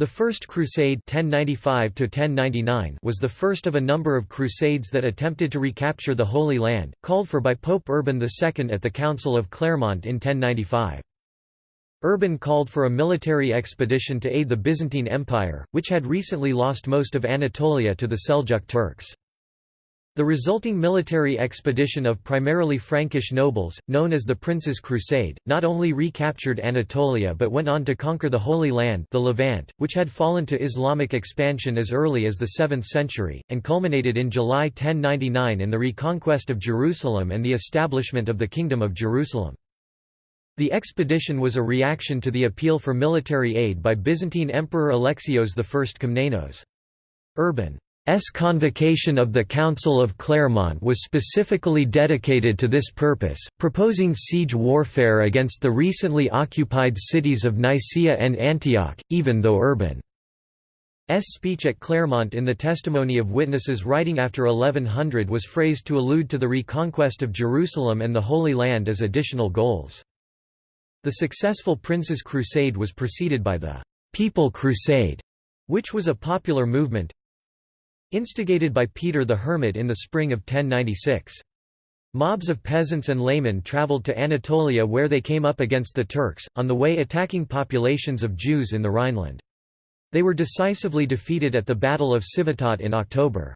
The First Crusade 1095 was the first of a number of crusades that attempted to recapture the Holy Land, called for by Pope Urban II at the Council of Clermont in 1095. Urban called for a military expedition to aid the Byzantine Empire, which had recently lost most of Anatolia to the Seljuk Turks. The resulting military expedition of primarily Frankish nobles, known as the Prince's Crusade, not only recaptured Anatolia but went on to conquer the Holy Land the Levant, which had fallen to Islamic expansion as early as the 7th century, and culminated in July 1099 in the reconquest of Jerusalem and the establishment of the Kingdom of Jerusalem. The expedition was a reaction to the appeal for military aid by Byzantine Emperor Alexios I Komnenos. Urban S convocation of the Council of Clermont was specifically dedicated to this purpose, proposing siege warfare against the recently occupied cities of Nicaea and Antioch, even though Urban's speech at Clermont in the testimony of witnesses writing after 1100 was phrased to allude to the reconquest of Jerusalem and the Holy Land as additional goals. The successful Prince's Crusade was preceded by the «People Crusade», which was a popular movement, Instigated by Peter the Hermit in the spring of 1096. Mobs of peasants and laymen travelled to Anatolia where they came up against the Turks, on the way attacking populations of Jews in the Rhineland. They were decisively defeated at the Battle of Civetot in October.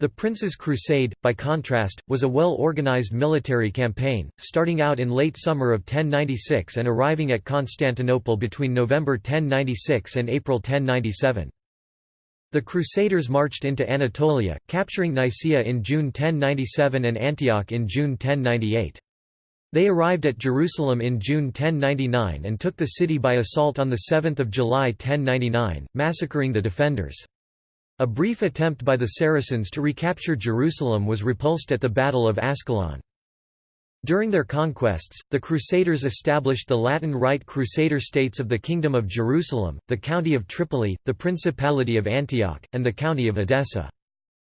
The Prince's Crusade, by contrast, was a well-organized military campaign, starting out in late summer of 1096 and arriving at Constantinople between November 1096 and April 1097. The Crusaders marched into Anatolia, capturing Nicaea in June 1097 and Antioch in June 1098. They arrived at Jerusalem in June 1099 and took the city by assault on 7 July 1099, massacring the defenders. A brief attempt by the Saracens to recapture Jerusalem was repulsed at the Battle of Ascalon. During their conquests, the Crusaders established the Latin Rite Crusader states of the Kingdom of Jerusalem, the County of Tripoli, the Principality of Antioch, and the County of Edessa.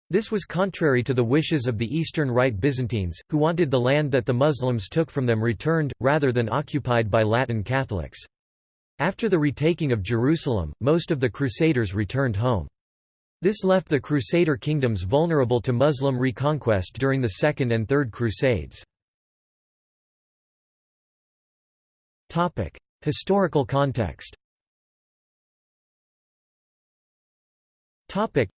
This was contrary to the wishes of the Eastern Rite Byzantines, who wanted the land that the Muslims took from them returned, rather than occupied by Latin Catholics. After the retaking of Jerusalem, most of the Crusaders returned home. This left the Crusader kingdoms vulnerable to Muslim reconquest during the Second and Third Crusades. Topic: Historical context. Topic: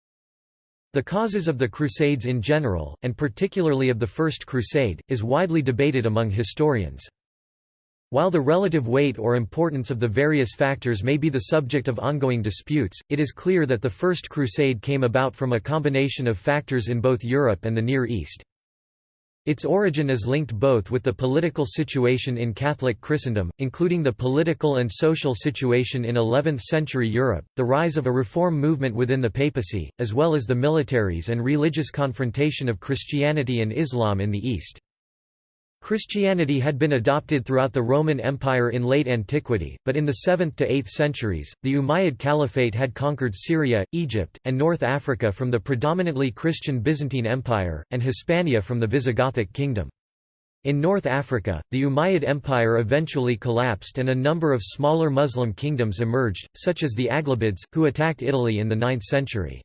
The causes of the Crusades in general, and particularly of the First Crusade, is widely debated among historians. While the relative weight or importance of the various factors may be the subject of ongoing disputes, it is clear that the First Crusade came about from a combination of factors in both Europe and the Near East. Its origin is linked both with the political situation in Catholic Christendom, including the political and social situation in 11th-century Europe, the rise of a reform movement within the papacy, as well as the militaries and religious confrontation of Christianity and Islam in the East. Christianity had been adopted throughout the Roman Empire in late antiquity, but in the 7th to 8th centuries, the Umayyad Caliphate had conquered Syria, Egypt, and North Africa from the predominantly Christian Byzantine Empire, and Hispania from the Visigothic kingdom. In North Africa, the Umayyad Empire eventually collapsed and a number of smaller Muslim kingdoms emerged, such as the Aghlabids, who attacked Italy in the 9th century.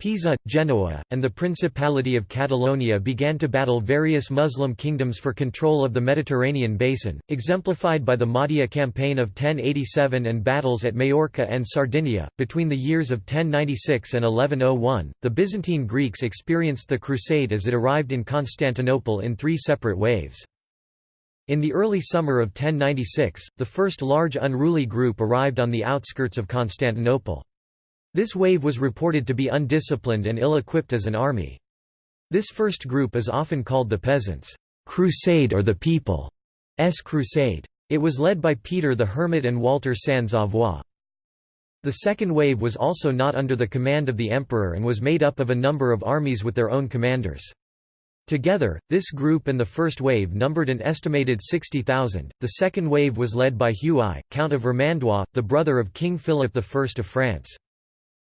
Pisa, Genoa, and the Principality of Catalonia began to battle various Muslim kingdoms for control of the Mediterranean basin, exemplified by the Mahdia campaign of 1087 and battles at Majorca and Sardinia. Between the years of 1096 and 1101, the Byzantine Greeks experienced the Crusade as it arrived in Constantinople in three separate waves. In the early summer of 1096, the first large unruly group arrived on the outskirts of Constantinople. This wave was reported to be undisciplined and ill-equipped as an army. This first group is often called the Peasants' Crusade or the People's Crusade. It was led by Peter the Hermit and Walter Sans Avoir. The second wave was also not under the command of the emperor and was made up of a number of armies with their own commanders. Together, this group and the first wave numbered an estimated 60,000. The second wave was led by Hugh I, Count of Vermandois, the brother of King Philip I of France.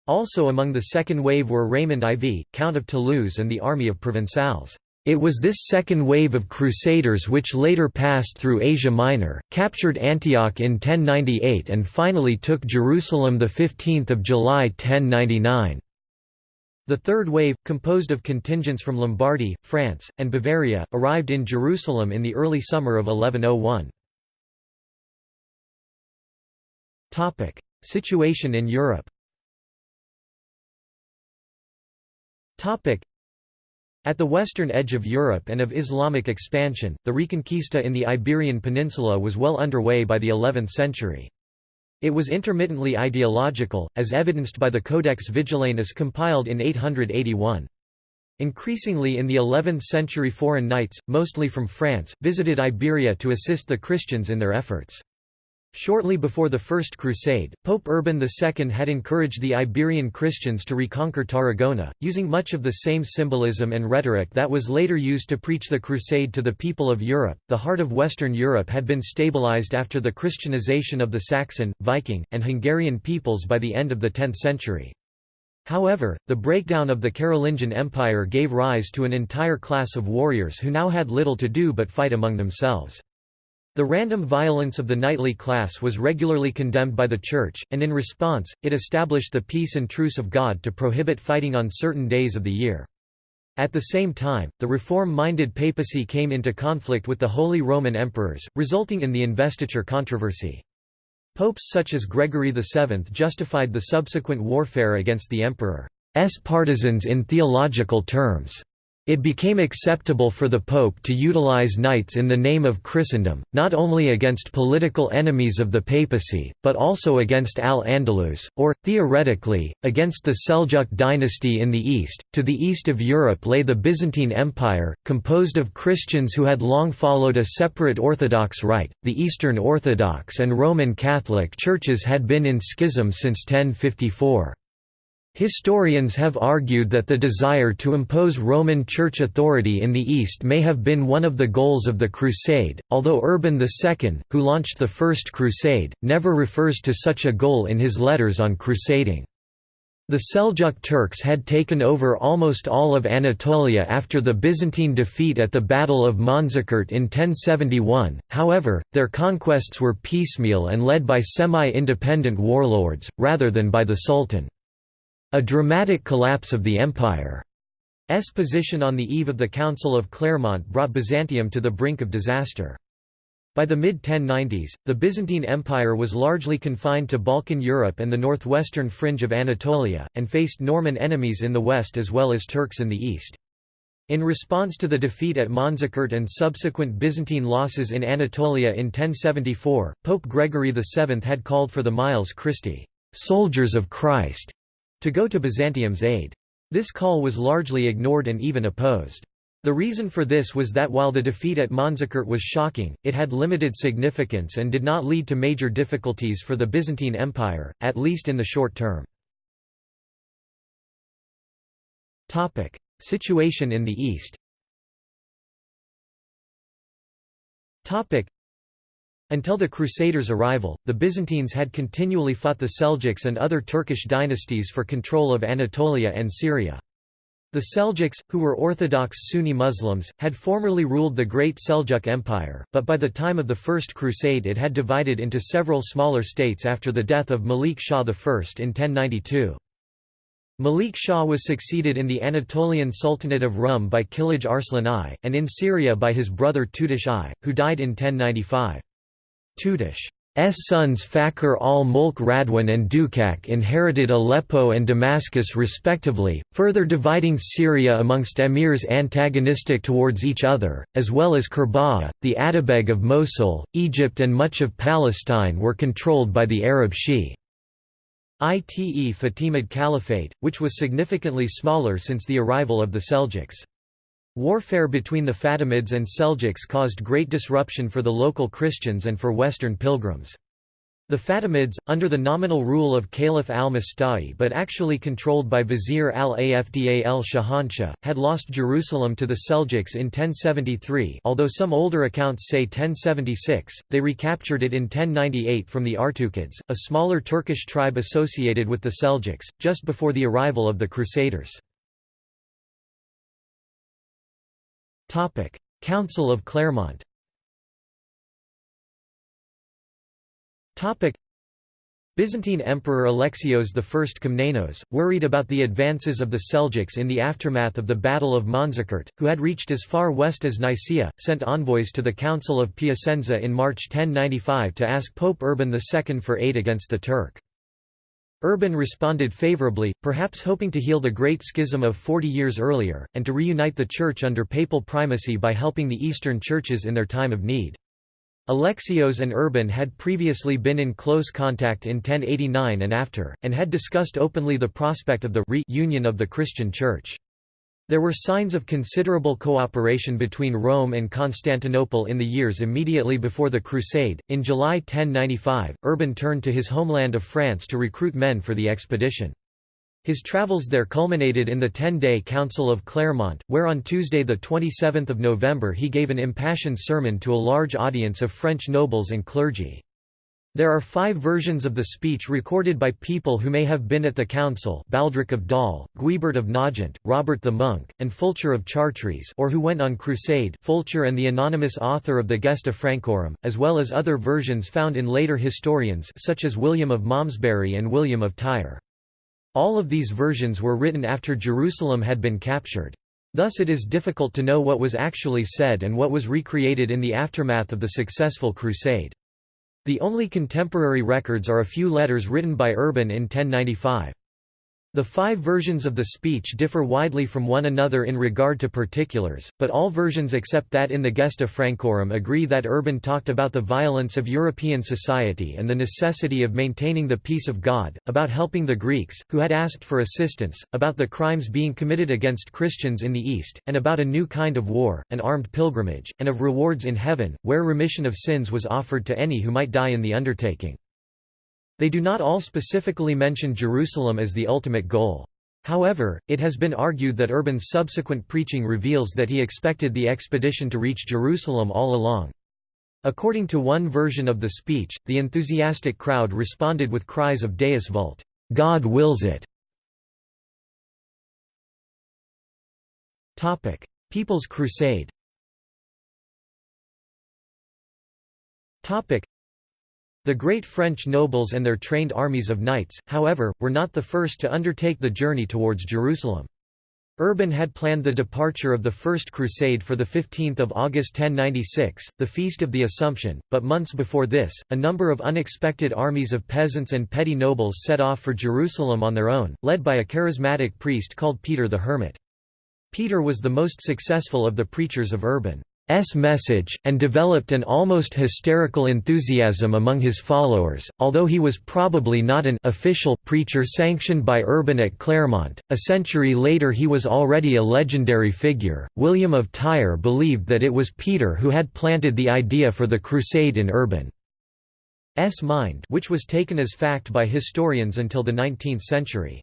Also among the second wave were Raymond IV, Count of Toulouse and the army of Provençals. It was this second wave of crusaders which later passed through Asia Minor, captured Antioch in 1098 and finally took Jerusalem 15 July 1099. The third wave, composed of contingents from Lombardy, France, and Bavaria, arrived in Jerusalem in the early summer of 1101. Situation in Europe at the western edge of Europe and of Islamic expansion, the Reconquista in the Iberian Peninsula was well underway by the 11th century. It was intermittently ideological, as evidenced by the Codex Vigilanus compiled in 881. Increasingly in the 11th century foreign knights, mostly from France, visited Iberia to assist the Christians in their efforts. Shortly before the First Crusade, Pope Urban II had encouraged the Iberian Christians to reconquer Tarragona, using much of the same symbolism and rhetoric that was later used to preach the Crusade to the people of Europe. The heart of Western Europe had been stabilized after the Christianization of the Saxon, Viking, and Hungarian peoples by the end of the 10th century. However, the breakdown of the Carolingian Empire gave rise to an entire class of warriors who now had little to do but fight among themselves. The random violence of the knightly class was regularly condemned by the Church, and in response, it established the peace and truce of God to prohibit fighting on certain days of the year. At the same time, the reform-minded papacy came into conflict with the Holy Roman Emperors, resulting in the investiture controversy. Popes such as Gregory VII justified the subsequent warfare against the emperor's partisans in theological terms. It became acceptable for the Pope to utilize knights in the name of Christendom, not only against political enemies of the papacy, but also against Al-Andalus, or, theoretically, against the Seljuk dynasty in the east. To the east of Europe lay the Byzantine Empire, composed of Christians who had long followed a separate Orthodox rite. The Eastern Orthodox and Roman Catholic churches had been in schism since 1054. Historians have argued that the desire to impose Roman Church authority in the East may have been one of the goals of the Crusade, although Urban II, who launched the First Crusade, never refers to such a goal in his letters on crusading. The Seljuk Turks had taken over almost all of Anatolia after the Byzantine defeat at the Battle of Manzikert in 1071, however, their conquests were piecemeal and led by semi-independent warlords, rather than by the Sultan. A dramatic collapse of the empire's position on the eve of the Council of Clermont brought Byzantium to the brink of disaster. By the mid-1090s, the Byzantine Empire was largely confined to Balkan Europe and the northwestern fringe of Anatolia, and faced Norman enemies in the west as well as Turks in the east. In response to the defeat at Manzikert and subsequent Byzantine losses in Anatolia in 1074, Pope Gregory VII had called for the Miles Christi soldiers of Christ", to go to Byzantium's aid. This call was largely ignored and even opposed. The reason for this was that while the defeat at Manzikert was shocking, it had limited significance and did not lead to major difficulties for the Byzantine Empire, at least in the short term. Situation in the East until the Crusaders' arrival, the Byzantines had continually fought the Seljuks and other Turkish dynasties for control of Anatolia and Syria. The Seljuks, who were Orthodox Sunni Muslims, had formerly ruled the Great Seljuk Empire, but by the time of the First Crusade it had divided into several smaller states after the death of Malik Shah I in 1092. Malik Shah was succeeded in the Anatolian Sultanate of Rum by Kilij Arslan I, and in Syria by his brother Tutush I, who died in 1095. Tutush's sons Fakhr al-Mulk Radwan and Dukak inherited Aleppo and Damascus respectively, further dividing Syria amongst emirs antagonistic towards each other, as well as Kerbogha, the Atabeg of Mosul, Egypt and much of Palestine were controlled by the Arab Shi. Ite Fatimid Caliphate, which was significantly smaller since the arrival of the Seljuks. Warfare between the Fatimids and Seljuks caused great disruption for the local Christians and for Western pilgrims. The Fatimids, under the nominal rule of Caliph al-Musta'li but actually controlled by Vizier al-Afdal al-Shahanshah, had lost Jerusalem to the Seljuks in 1073 although some older accounts say 1076, they recaptured it in 1098 from the Artukids, a smaller Turkish tribe associated with the Seljuks, just before the arrival of the Crusaders. Council of Clermont. Byzantine Emperor Alexios I Komnenos, worried about the advances of the Seljuks in the aftermath of the Battle of Manzikert, who had reached as far west as Nicaea, sent envoys to the Council of Piacenza in March 1095 to ask Pope Urban II for aid against the Turk. Urban responded favorably, perhaps hoping to heal the Great Schism of 40 years earlier, and to reunite the Church under papal primacy by helping the Eastern churches in their time of need. Alexios and Urban had previously been in close contact in 1089 and after, and had discussed openly the prospect of the reunion of the Christian Church. There were signs of considerable cooperation between Rome and Constantinople in the years immediately before the Crusade. In July 1095, Urban turned to his homeland of France to recruit men for the expedition. His travels there culminated in the Ten-Day Council of Clermont, where on Tuesday 27 November he gave an impassioned sermon to a large audience of French nobles and clergy. There are five versions of the speech recorded by people who may have been at the council Baldric of Dol, Guibert of Nogent, Robert the Monk, and Fulcher of Chartres or who went on crusade Fulcher and the anonymous author of the Gesta Francorum, as well as other versions found in later historians such as William of Malmesbury and William of Tyre. All of these versions were written after Jerusalem had been captured. Thus it is difficult to know what was actually said and what was recreated in the aftermath of the successful crusade. The only contemporary records are a few letters written by Urban in 1095. The five versions of the speech differ widely from one another in regard to particulars, but all versions except that in the Gesta Francorum agree that Urban talked about the violence of European society and the necessity of maintaining the peace of God, about helping the Greeks, who had asked for assistance, about the crimes being committed against Christians in the East, and about a new kind of war, an armed pilgrimage, and of rewards in heaven, where remission of sins was offered to any who might die in the undertaking. They do not all specifically mention Jerusalem as the ultimate goal. However, it has been argued that Urban's subsequent preaching reveals that he expected the expedition to reach Jerusalem all along. According to one version of the speech, the enthusiastic crowd responded with cries of Deus vult, God wills it. Topic: People's Crusade the great French nobles and their trained armies of knights, however, were not the first to undertake the journey towards Jerusalem. Urban had planned the departure of the First Crusade for 15 August 1096, the Feast of the Assumption, but months before this, a number of unexpected armies of peasants and petty nobles set off for Jerusalem on their own, led by a charismatic priest called Peter the Hermit. Peter was the most successful of the preachers of Urban. S message, and developed an almost hysterical enthusiasm among his followers, although he was probably not an official preacher sanctioned by Urban at Clermont. A century later he was already a legendary figure. William of Tyre believed that it was Peter who had planted the idea for the crusade in Urban's mind, which was taken as fact by historians until the 19th century.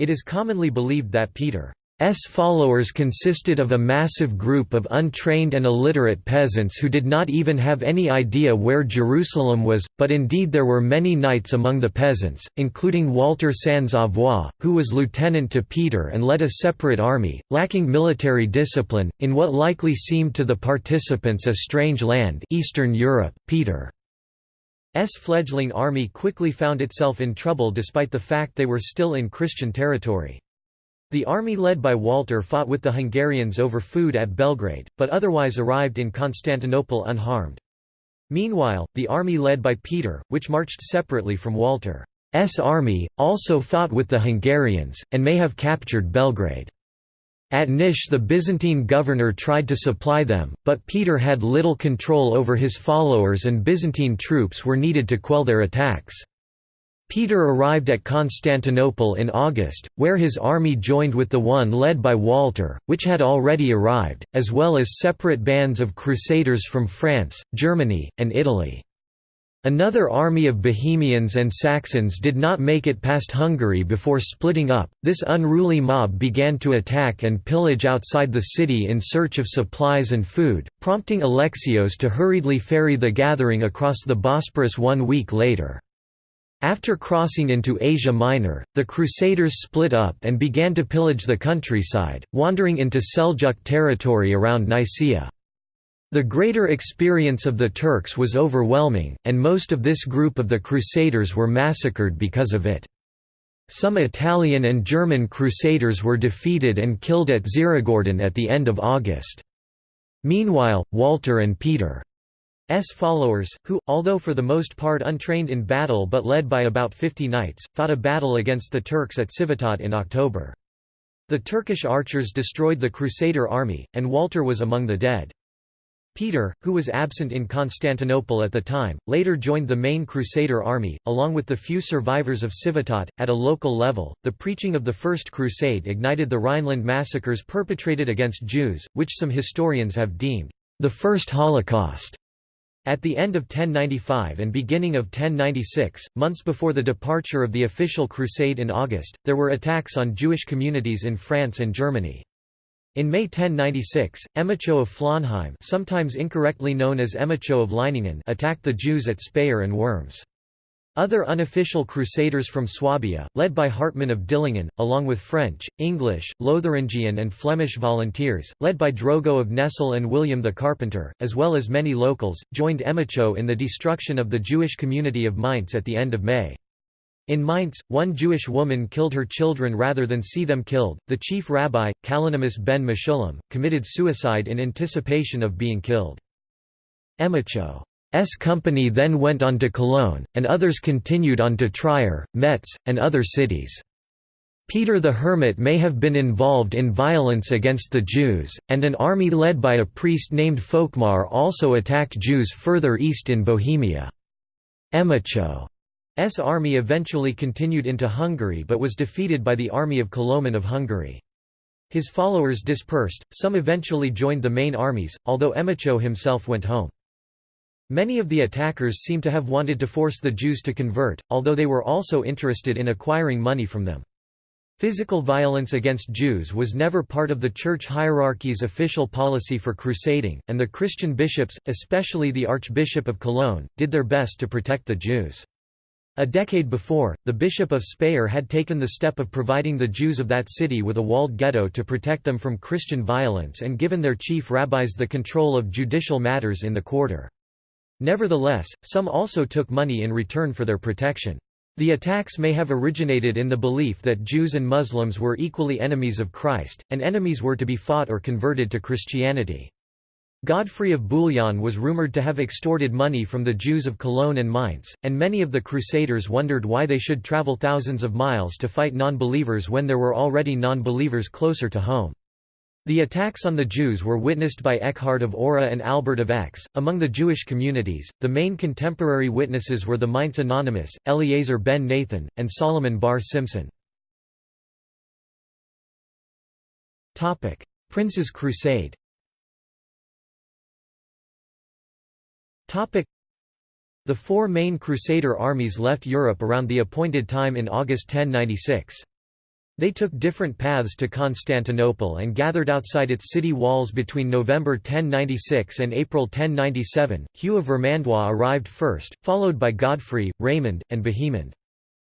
It is commonly believed that Peter S followers consisted of a massive group of untrained and illiterate peasants who did not even have any idea where Jerusalem was, but indeed there were many knights among the peasants, including Walter Sans Avoir, who was lieutenant to Peter and led a separate army, lacking military discipline, in what likely seemed to the participants a strange land Eastern Europe. Peter's fledgling army quickly found itself in trouble despite the fact they were still in Christian territory. The army led by Walter fought with the Hungarians over food at Belgrade, but otherwise arrived in Constantinople unharmed. Meanwhile, the army led by Peter, which marched separately from Walter's army, also fought with the Hungarians, and may have captured Belgrade. At Nish the Byzantine governor tried to supply them, but Peter had little control over his followers and Byzantine troops were needed to quell their attacks. Peter arrived at Constantinople in August, where his army joined with the one led by Walter, which had already arrived, as well as separate bands of crusaders from France, Germany, and Italy. Another army of Bohemians and Saxons did not make it past Hungary before splitting up. This unruly mob began to attack and pillage outside the city in search of supplies and food, prompting Alexios to hurriedly ferry the gathering across the Bosporus one week later. After crossing into Asia Minor, the Crusaders split up and began to pillage the countryside, wandering into Seljuk territory around Nicaea. The greater experience of the Turks was overwhelming, and most of this group of the Crusaders were massacred because of it. Some Italian and German Crusaders were defeated and killed at Xerigordos at the end of August. Meanwhile, Walter and Peter S followers, who, although for the most part untrained in battle but led by about 50 knights, fought a battle against the Turks at Civetot in October. The Turkish archers destroyed the Crusader army, and Walter was among the dead. Peter, who was absent in Constantinople at the time, later joined the main Crusader army, along with the few survivors of Civetot. At a local level, the preaching of the First Crusade ignited the Rhineland massacres perpetrated against Jews, which some historians have deemed the First Holocaust. At the end of 1095 and beginning of 1096, months before the departure of the official crusade in August, there were attacks on Jewish communities in France and Germany. In May 1096, Emicho of Flonheim sometimes incorrectly known as Emicho of Leiningen attacked the Jews at Speyer and Worms. Other unofficial crusaders from Swabia, led by Hartmann of Dillingen, along with French, English, Lotharingian and Flemish volunteers, led by Drogo of Nesle and William the Carpenter, as well as many locals, joined Emicho in the destruction of the Jewish community of Mainz at the end of May. In Mainz, one Jewish woman killed her children rather than see them killed. The chief rabbi, Kalonymus ben Meshullam, committed suicide in anticipation of being killed. Emicho S company then went on to Cologne, and others continued on to Trier, Metz, and other cities. Peter the Hermit may have been involved in violence against the Jews, and an army led by a priest named Folkmar also attacked Jews further east in Bohemia. Emicho's army eventually continued into Hungary but was defeated by the army of Koloman of Hungary. His followers dispersed, some eventually joined the main armies, although Emicho himself went home. Many of the attackers seem to have wanted to force the Jews to convert, although they were also interested in acquiring money from them. Physical violence against Jews was never part of the church hierarchy's official policy for crusading, and the Christian bishops, especially the Archbishop of Cologne, did their best to protect the Jews. A decade before, the Bishop of Speyer had taken the step of providing the Jews of that city with a walled ghetto to protect them from Christian violence and given their chief rabbis the control of judicial matters in the quarter. Nevertheless, some also took money in return for their protection. The attacks may have originated in the belief that Jews and Muslims were equally enemies of Christ, and enemies were to be fought or converted to Christianity. Godfrey of Bouillon was rumoured to have extorted money from the Jews of Cologne and Mainz, and many of the Crusaders wondered why they should travel thousands of miles to fight non-believers when there were already non-believers closer to home. The attacks on the Jews were witnessed by Ekkehard of Aura and Albert of Aix. Among the Jewish communities, the main contemporary witnesses were the Mainz Anonymous, Eleazar ben Nathan, and Solomon bar Simson. Prince's Crusade The four main Crusader armies left Europe around the appointed time in August 1096. They took different paths to Constantinople and gathered outside its city walls between November 1096 and April 1097. Hugh of Vermandois arrived first, followed by Godfrey, Raymond, and Bohemond.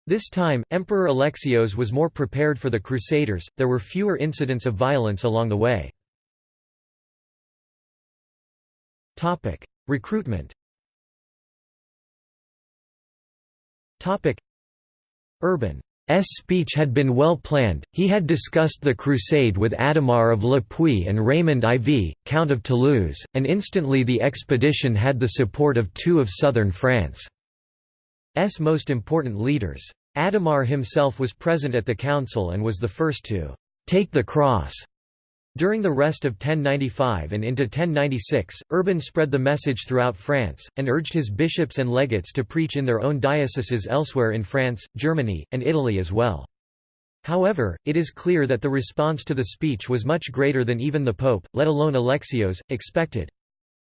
This time, Emperor Alexios was more prepared for the Crusaders, there were fewer incidents of violence along the way. Recruitment Urban speech had been well planned, he had discussed the crusade with Adhemar of Le Puy and Raymond IV, Count of Toulouse, and instantly the expedition had the support of two of southern France's most important leaders. Adhemar himself was present at the council and was the first to «take the cross» During the rest of 1095 and into 1096, Urban spread the message throughout France, and urged his bishops and legates to preach in their own dioceses elsewhere in France, Germany, and Italy as well. However, it is clear that the response to the speech was much greater than even the Pope, let alone Alexios, expected.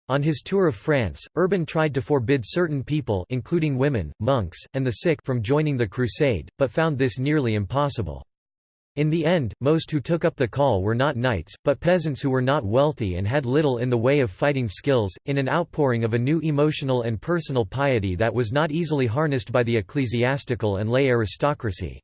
On his tour of France, Urban tried to forbid certain people including women, monks, and the sick from joining the crusade, but found this nearly impossible. In the end, most who took up the call were not knights, but peasants who were not wealthy and had little in the way of fighting skills, in an outpouring of a new emotional and personal piety that was not easily harnessed by the ecclesiastical and lay aristocracy.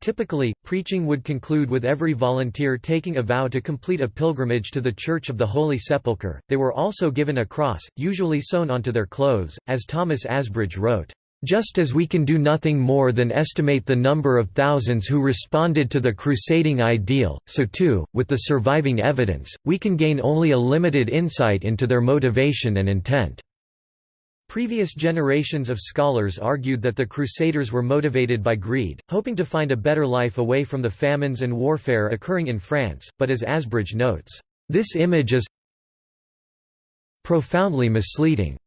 Typically, preaching would conclude with every volunteer taking a vow to complete a pilgrimage to the Church of the Holy Sepulchre. They were also given a cross, usually sewn onto their clothes, as Thomas Asbridge wrote. Just as we can do nothing more than estimate the number of thousands who responded to the crusading ideal, so too, with the surviving evidence, we can gain only a limited insight into their motivation and intent. Previous generations of scholars argued that the Crusaders were motivated by greed, hoping to find a better life away from the famines and warfare occurring in France, but as Asbridge notes, "...this image is profoundly misleading."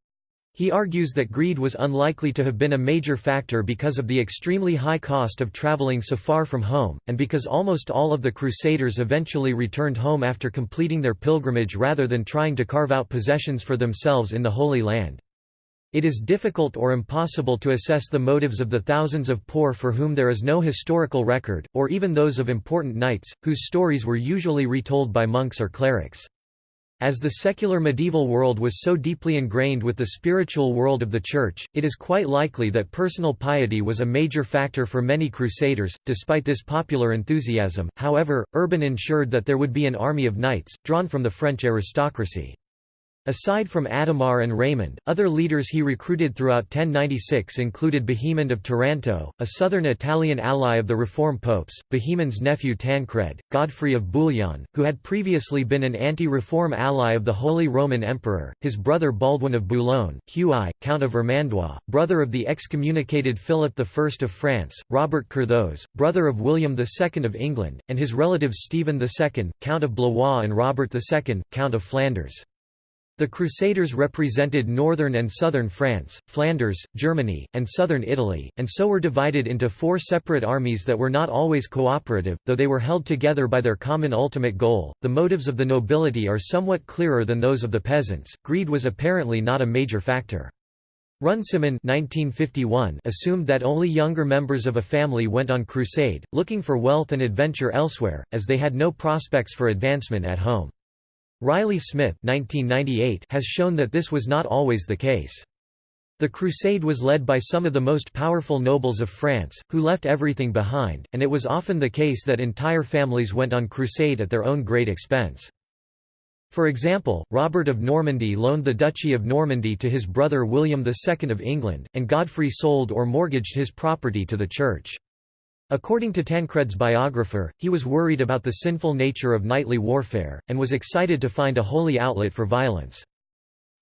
He argues that greed was unlikely to have been a major factor because of the extremely high cost of traveling so far from home, and because almost all of the Crusaders eventually returned home after completing their pilgrimage rather than trying to carve out possessions for themselves in the Holy Land. It is difficult or impossible to assess the motives of the thousands of poor for whom there is no historical record, or even those of important knights, whose stories were usually retold by monks or clerics. As the secular medieval world was so deeply ingrained with the spiritual world of the Church, it is quite likely that personal piety was a major factor for many crusaders. Despite this popular enthusiasm, however, Urban ensured that there would be an army of knights, drawn from the French aristocracy. Aside from Adhemar and Raymond, other leaders he recruited throughout 1096 included Bohemond of Taranto, a southern Italian ally of the Reform popes, Bohemond's nephew Tancred, Godfrey of Bouillon, who had previously been an anti-reform ally of the Holy Roman Emperor, his brother Baldwin of Boulogne, Hugh I, Count of Vermandois, brother of the excommunicated Philip I of France, Robert Curthose, brother of William II of England, and his relatives Stephen II, Count of Blois and Robert II, Count of Flanders. The Crusaders represented northern and southern France, Flanders, Germany, and southern Italy, and so were divided into four separate armies that were not always cooperative, though they were held together by their common ultimate goal. The motives of the nobility are somewhat clearer than those of the peasants. Greed was apparently not a major factor. Runciman assumed that only younger members of a family went on crusade, looking for wealth and adventure elsewhere, as they had no prospects for advancement at home. Riley Smith has shown that this was not always the case. The crusade was led by some of the most powerful nobles of France, who left everything behind, and it was often the case that entire families went on crusade at their own great expense. For example, Robert of Normandy loaned the Duchy of Normandy to his brother William II of England, and Godfrey sold or mortgaged his property to the Church. According to Tancred's biographer, he was worried about the sinful nature of knightly warfare, and was excited to find a holy outlet for violence.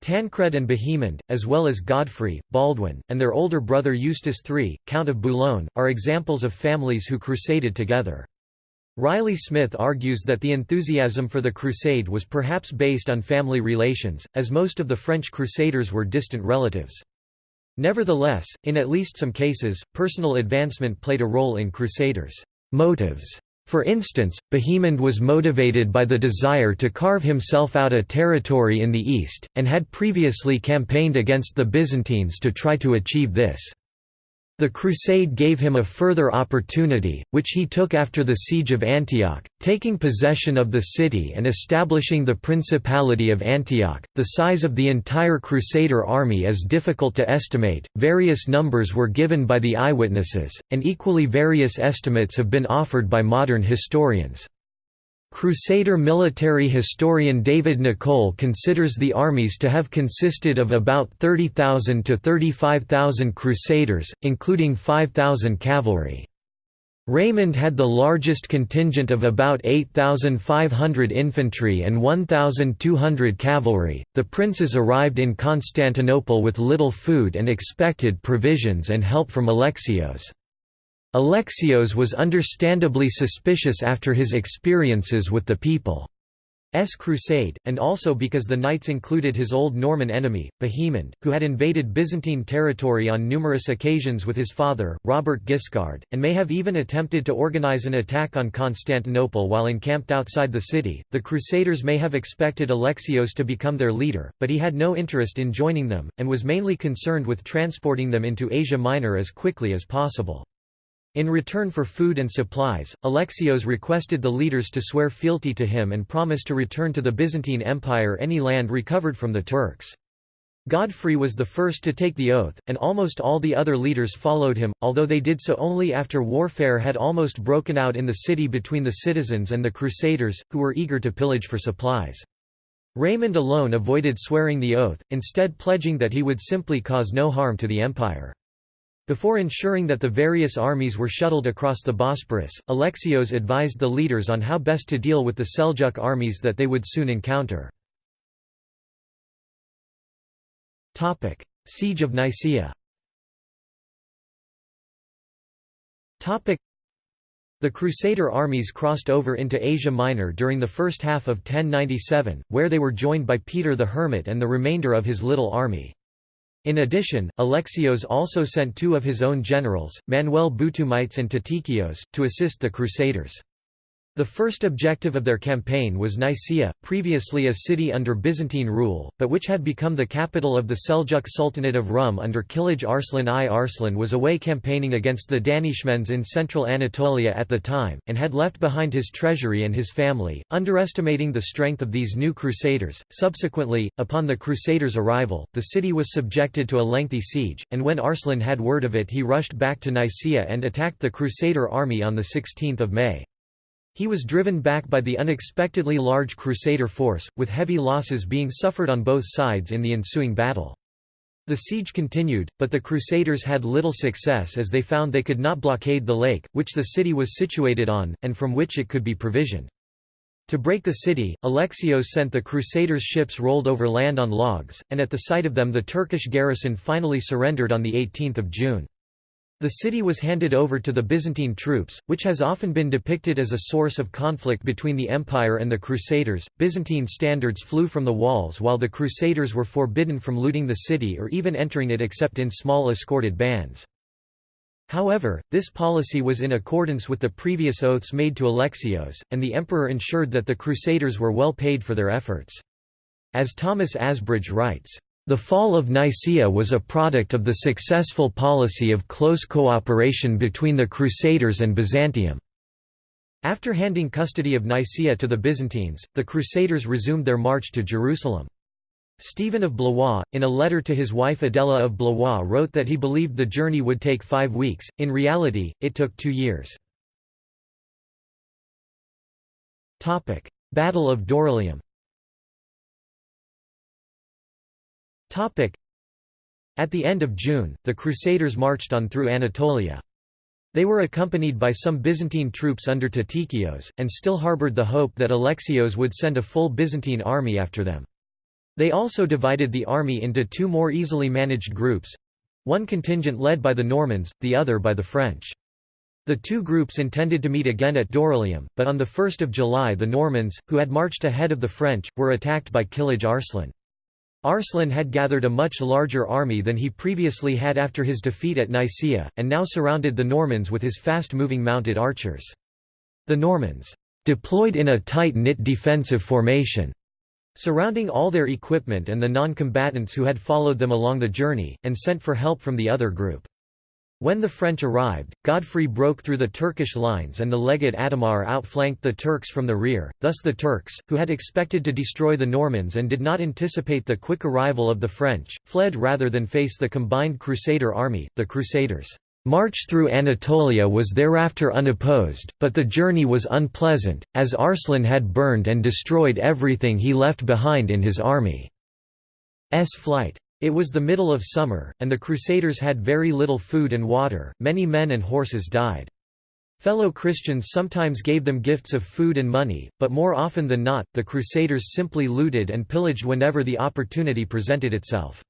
Tancred and Bohemond, as well as Godfrey, Baldwin, and their older brother Eustace III, Count of Boulogne, are examples of families who crusaded together. Riley Smith argues that the enthusiasm for the crusade was perhaps based on family relations, as most of the French crusaders were distant relatives. Nevertheless, in at least some cases, personal advancement played a role in Crusaders' motives. For instance, Bohemond was motivated by the desire to carve himself out a territory in the east, and had previously campaigned against the Byzantines to try to achieve this. The crusade gave him a further opportunity, which he took after the siege of Antioch, taking possession of the city and establishing the Principality of Antioch. The size of the entire Crusader army is difficult to estimate, various numbers were given by the eyewitnesses, and equally various estimates have been offered by modern historians. Crusader military historian David Nicolle considers the armies to have consisted of about 30,000 to 35,000 crusaders, including 5,000 cavalry. Raymond had the largest contingent of about 8,500 infantry and 1,200 cavalry. The princes arrived in Constantinople with little food and expected provisions and help from Alexios. Alexios was understandably suspicious after his experiences with the People's Crusade, and also because the knights included his old Norman enemy, Bohemond, who had invaded Byzantine territory on numerous occasions with his father, Robert Guiscard, and may have even attempted to organize an attack on Constantinople while encamped outside the city. The Crusaders may have expected Alexios to become their leader, but he had no interest in joining them, and was mainly concerned with transporting them into Asia Minor as quickly as possible. In return for food and supplies, Alexios requested the leaders to swear fealty to him and promise to return to the Byzantine Empire any land recovered from the Turks. Godfrey was the first to take the oath, and almost all the other leaders followed him, although they did so only after warfare had almost broken out in the city between the citizens and the Crusaders, who were eager to pillage for supplies. Raymond alone avoided swearing the oath, instead pledging that he would simply cause no harm to the empire. Before ensuring that the various armies were shuttled across the Bosporus, Alexios advised the leaders on how best to deal with the Seljuk armies that they would soon encounter. Siege of Nicaea the Crusader armies crossed over into Asia Minor during the first half of 1097, where they were joined by Peter the Hermit and the remainder of his little army. In addition, Alexios also sent two of his own generals, Manuel Boutoumites and Tatikios, to assist the Crusaders. The first objective of their campaign was Nicaea, previously a city under Byzantine rule, but which had become the capital of the Seljuk Sultanate of Rum under Kilij Arslan I. Arslan was away campaigning against the Danishmends in central Anatolia at the time, and had left behind his treasury and his family, underestimating the strength of these new crusaders. Subsequently, upon the crusaders' arrival, the city was subjected to a lengthy siege, and when Arslan had word of it he rushed back to Nicaea and attacked the crusader army on 16 May. He was driven back by the unexpectedly large Crusader force, with heavy losses being suffered on both sides in the ensuing battle. The siege continued, but the Crusaders had little success as they found they could not blockade the lake, which the city was situated on, and from which it could be provisioned. To break the city, Alexios sent the Crusaders' ships rolled over land on logs, and at the sight of them the Turkish garrison finally surrendered on 18 June. The city was handed over to the Byzantine troops, which has often been depicted as a source of conflict between the Empire and the Crusaders. Byzantine standards flew from the walls while the Crusaders were forbidden from looting the city or even entering it except in small escorted bands. However, this policy was in accordance with the previous oaths made to Alexios, and the emperor ensured that the Crusaders were well paid for their efforts. As Thomas Asbridge writes, the fall of Nicaea was a product of the successful policy of close cooperation between the Crusaders and Byzantium. After handing custody of Nicaea to the Byzantines, the Crusaders resumed their march to Jerusalem. Stephen of Blois, in a letter to his wife Adela of Blois wrote that he believed the journey would take five weeks, in reality, it took two years. Battle of Dorylaeum At the end of June, the Crusaders marched on through Anatolia. They were accompanied by some Byzantine troops under Tatikios, and still harbored the hope that Alexios would send a full Byzantine army after them. They also divided the army into two more easily managed groups—one contingent led by the Normans, the other by the French. The two groups intended to meet again at Dorylaeum, but on 1 July the Normans, who had marched ahead of the French, were attacked by Kilij Arslan. Arslan had gathered a much larger army than he previously had after his defeat at Nicaea, and now surrounded the Normans with his fast-moving mounted archers. The Normans deployed in a tight-knit defensive formation, surrounding all their equipment and the non-combatants who had followed them along the journey, and sent for help from the other group. When the French arrived, Godfrey broke through the Turkish lines and the legate Adhemar outflanked the Turks from the rear, thus the Turks, who had expected to destroy the Normans and did not anticipate the quick arrival of the French, fled rather than face the combined Crusader army. The Crusaders' march through Anatolia was thereafter unopposed, but the journey was unpleasant, as Arslan had burned and destroyed everything he left behind in his army's flight. It was the middle of summer, and the Crusaders had very little food and water, many men and horses died. Fellow Christians sometimes gave them gifts of food and money, but more often than not, the Crusaders simply looted and pillaged whenever the opportunity presented itself.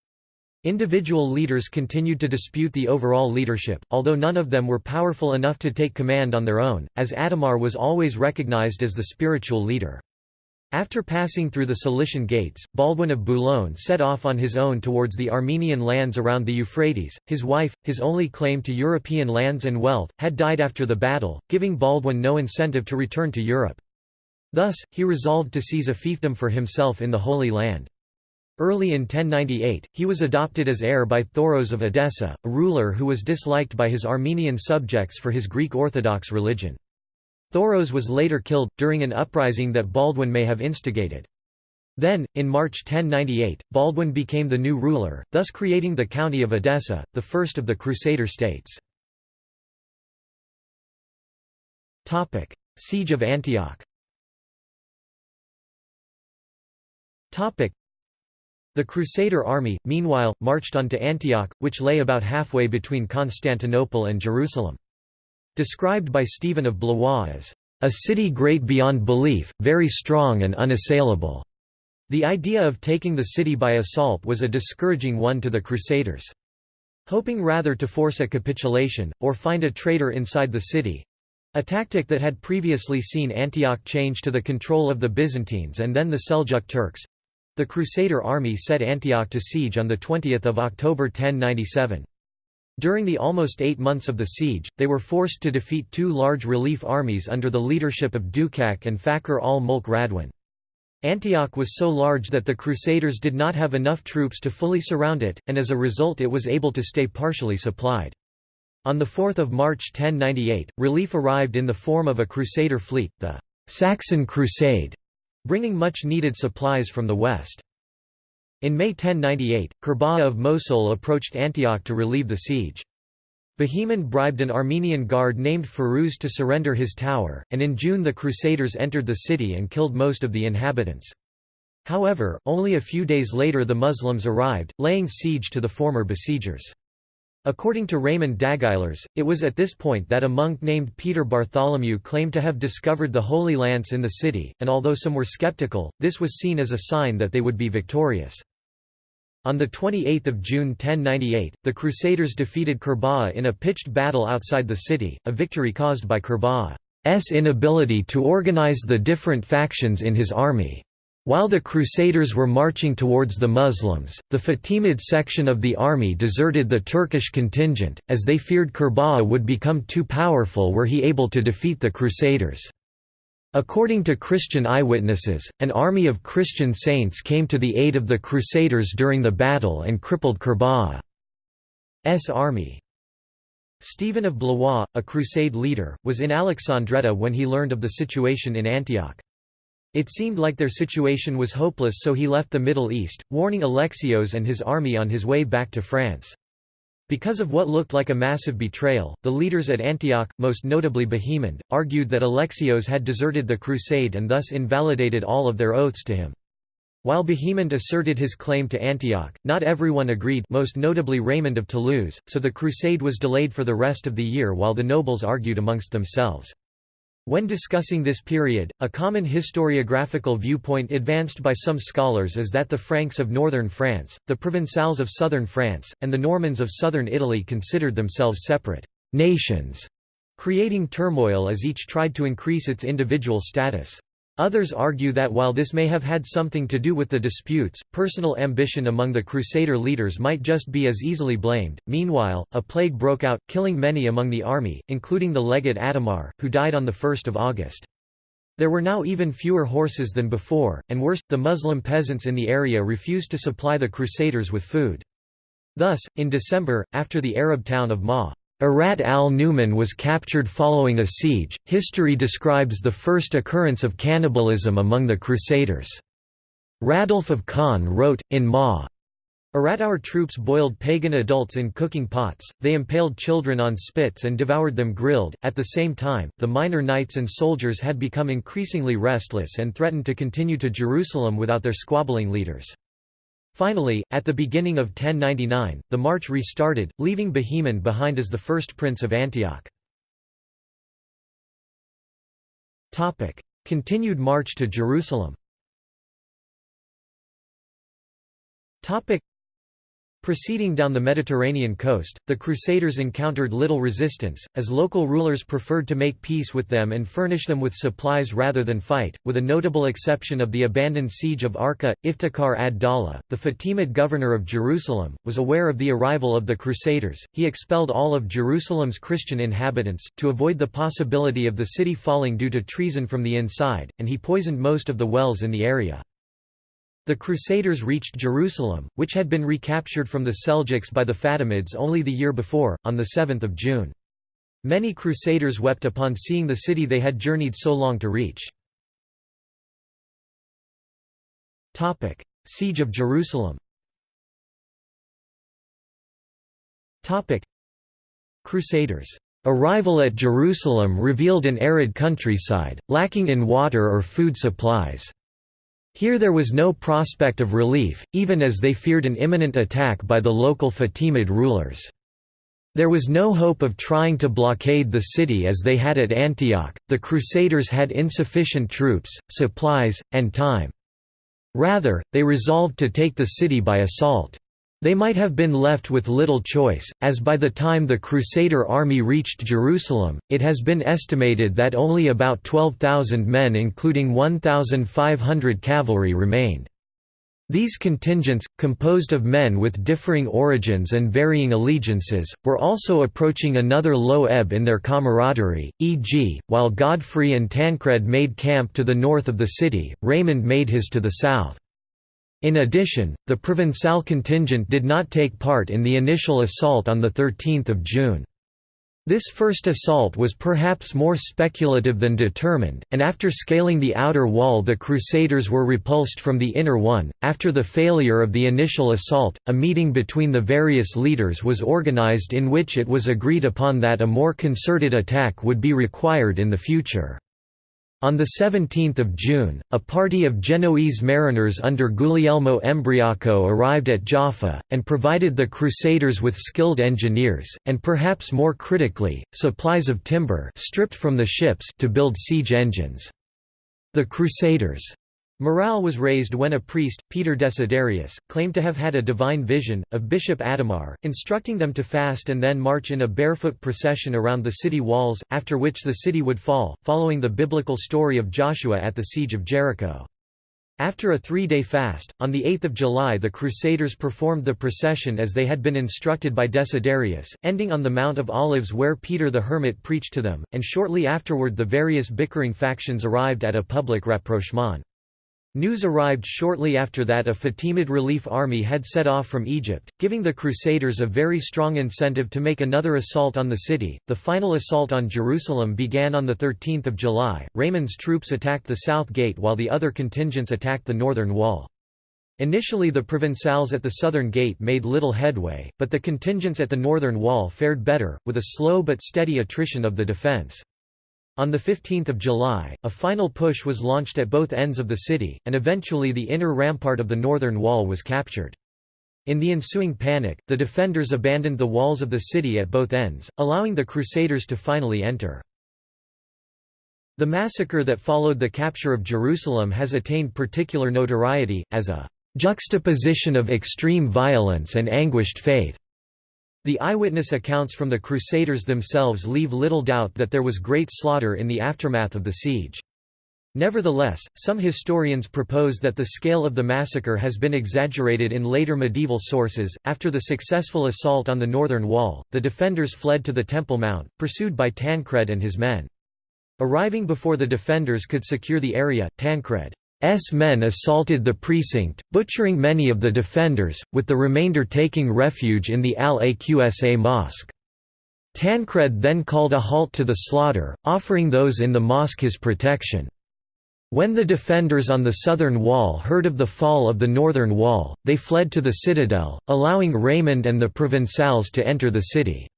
Individual leaders continued to dispute the overall leadership, although none of them were powerful enough to take command on their own, as Adhemar was always recognized as the spiritual leader. After passing through the Cilician Gates, Baldwin of Boulogne set off on his own towards the Armenian lands around the Euphrates. His wife, his only claim to European lands and wealth, had died after the battle, giving Baldwin no incentive to return to Europe. Thus, he resolved to seize a fiefdom for himself in the Holy Land. Early in 1098, he was adopted as heir by Thoros of Edessa, a ruler who was disliked by his Armenian subjects for his Greek Orthodox religion. Thoros was later killed, during an uprising that Baldwin may have instigated. Then, in March 1098, Baldwin became the new ruler, thus creating the county of Edessa, the first of the Crusader states. Siege of Antioch the Crusader army, meanwhile, marched on to Antioch, which lay about halfway between Constantinople and Jerusalem. Described by Stephen of Blois as, "...a city great beyond belief, very strong and unassailable." The idea of taking the city by assault was a discouraging one to the Crusaders. Hoping rather to force a capitulation, or find a traitor inside the city—a tactic that had previously seen Antioch change to the control of the Byzantines and then the Seljuk Turks, the Crusader army set Antioch to siege on 20 October 1097. During the almost eight months of the siege, they were forced to defeat two large relief armies under the leadership of Dukak and Fakhr al-Mulk Radwan. Antioch was so large that the Crusaders did not have enough troops to fully surround it, and as a result it was able to stay partially supplied. On 4 March 1098, relief arrived in the form of a Crusader fleet, the Saxon Crusade, bringing much-needed supplies from the west. In May 1098, Kerbogha of Mosul approached Antioch to relieve the siege. Bohemond bribed an Armenian guard named Firuz to surrender his tower, and in June the Crusaders entered the city and killed most of the inhabitants. However, only a few days later the Muslims arrived, laying siege to the former besiegers. According to Raymond d'Aguilers, it was at this point that a monk named Peter Bartholomew claimed to have discovered the Holy Lance in the city, and although some were skeptical, this was seen as a sign that they would be victorious. On 28 June 1098, the Crusaders defeated Kerbogha in a pitched battle outside the city, a victory caused by Kerbogha's inability to organize the different factions in his army. While the Crusaders were marching towards the Muslims, the Fatimid section of the army deserted the Turkish contingent, as they feared Kerbogha would become too powerful were he able to defeat the Crusaders. According to Christian eyewitnesses, an army of Christian saints came to the aid of the Crusaders during the battle and crippled Kerbogha's army. Stephen of Blois, a crusade leader, was in Alexandretta when he learned of the situation in Antioch. It seemed like their situation was hopeless so he left the Middle East, warning Alexios and his army on his way back to France. Because of what looked like a massive betrayal, the leaders at Antioch, most notably Bohemond, argued that Alexios had deserted the crusade and thus invalidated all of their oaths to him. While Bohemond asserted his claim to Antioch, not everyone agreed most notably Raymond of Toulouse, so the crusade was delayed for the rest of the year while the nobles argued amongst themselves. When discussing this period, a common historiographical viewpoint advanced by some scholars is that the Franks of northern France, the Provençals of southern France, and the Normans of southern Italy considered themselves separate nations, creating turmoil as each tried to increase its individual status. Others argue that while this may have had something to do with the disputes, personal ambition among the Crusader leaders might just be as easily blamed. Meanwhile, a plague broke out, killing many among the army, including the legate Adhemar, who died on 1 August. There were now even fewer horses than before, and worse, the Muslim peasants in the area refused to supply the Crusaders with food. Thus, in December, after the Arab town of Ma Arat al-Numan was captured following a siege. History describes the first occurrence of cannibalism among the Crusaders. Radulf of Caen wrote, in Ma. Arat our troops boiled pagan adults in cooking pots, they impaled children on spits and devoured them grilled. At the same time, the minor knights and soldiers had become increasingly restless and threatened to continue to Jerusalem without their squabbling leaders. Finally, at the beginning of 1099, the march restarted, leaving Bohemond behind as the first prince of Antioch. Continued march to Jerusalem Proceeding down the Mediterranean coast, the Crusaders encountered little resistance, as local rulers preferred to make peace with them and furnish them with supplies rather than fight, with a notable exception of the abandoned siege of Arka. Iftikhar ad-Dawla, the Fatimid governor of Jerusalem, was aware of the arrival of the Crusaders, he expelled all of Jerusalem's Christian inhabitants, to avoid the possibility of the city falling due to treason from the inside, and he poisoned most of the wells in the area. The Crusaders reached Jerusalem, which had been recaptured from the Seljuks by the Fatimids only the year before, on 7 June. Many Crusaders wept upon seeing the city they had journeyed so long to reach. Siege of Jerusalem Crusaders' arrival at Jerusalem revealed an arid countryside, lacking in water or food supplies. Here there was no prospect of relief, even as they feared an imminent attack by the local Fatimid rulers. There was no hope of trying to blockade the city as they had at Antioch, the Crusaders had insufficient troops, supplies, and time. Rather, they resolved to take the city by assault. They might have been left with little choice, as by the time the Crusader army reached Jerusalem, it has been estimated that only about 12,000 men including 1,500 cavalry remained. These contingents, composed of men with differing origins and varying allegiances, were also approaching another low ebb in their camaraderie, e.g., while Godfrey and Tancred made camp to the north of the city, Raymond made his to the south. In addition, the Provençal contingent did not take part in the initial assault on 13 June. This first assault was perhaps more speculative than determined, and after scaling the outer wall the Crusaders were repulsed from the inner one. After the failure of the initial assault, a meeting between the various leaders was organized in which it was agreed upon that a more concerted attack would be required in the future. On 17 June, a party of Genoese mariners under Guglielmo Embriaco arrived at Jaffa, and provided the Crusaders with skilled engineers, and perhaps more critically, supplies of timber stripped from the ships to build siege engines. The Crusaders' Morale was raised when a priest, Peter Desiderius, claimed to have had a divine vision, of Bishop Adhemar, instructing them to fast and then march in a barefoot procession around the city walls, after which the city would fall, following the biblical story of Joshua at the siege of Jericho. After a three-day fast, on 8 July the Crusaders performed the procession as they had been instructed by Desiderius, ending on the Mount of Olives where Peter the Hermit preached to them, and shortly afterward the various bickering factions arrived at a public rapprochement. News arrived shortly after that a Fatimid relief army had set off from Egypt, giving the Crusaders a very strong incentive to make another assault on the city. The final assault on Jerusalem began on 13 July. Raymond's troops attacked the south gate while the other contingents attacked the northern wall. Initially the Provençals at the southern gate made little headway, but the contingents at the northern wall fared better, with a slow but steady attrition of the defence. On 15 July, a final push was launched at both ends of the city, and eventually the inner rampart of the northern wall was captured. In the ensuing panic, the defenders abandoned the walls of the city at both ends, allowing the Crusaders to finally enter. The massacre that followed the capture of Jerusalem has attained particular notoriety, as a juxtaposition of extreme violence and anguished faith. The eyewitness accounts from the Crusaders themselves leave little doubt that there was great slaughter in the aftermath of the siege. Nevertheless, some historians propose that the scale of the massacre has been exaggerated in later medieval sources. After the successful assault on the northern wall, the defenders fled to the Temple Mount, pursued by Tancred and his men. Arriving before the defenders could secure the area, Tancred S men assaulted the precinct, butchering many of the defenders, with the remainder taking refuge in the Al-Aqsa mosque. Tancred then called a halt to the slaughter, offering those in the mosque his protection. When the defenders on the southern wall heard of the fall of the northern wall, they fled to the citadel, allowing Raymond and the Provençals to enter the city.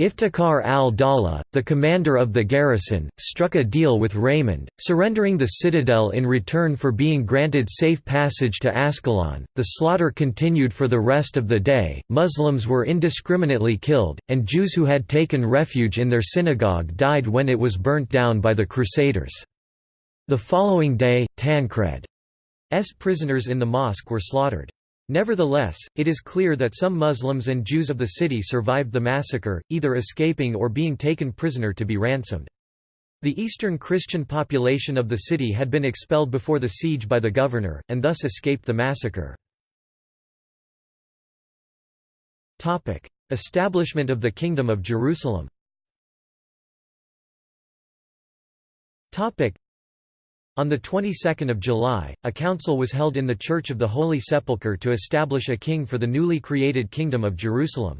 Iftikhar al-Dawla, the commander of the garrison, struck a deal with Raymond, surrendering the citadel in return for being granted safe passage to Ascalon. The slaughter continued for the rest of the day, Muslims were indiscriminately killed, and Jews who had taken refuge in their synagogue died when it was burnt down by the Crusaders. The following day, Tancred's prisoners in the mosque were slaughtered. Nevertheless, it is clear that some Muslims and Jews of the city survived the massacre, either escaping or being taken prisoner to be ransomed. The Eastern Christian population of the city had been expelled before the siege by the governor, and thus escaped the massacre. Establishment of the Kingdom of Jerusalem On the 22nd of July, a council was held in the Church of the Holy Sepulchre to establish a king for the newly created Kingdom of Jerusalem.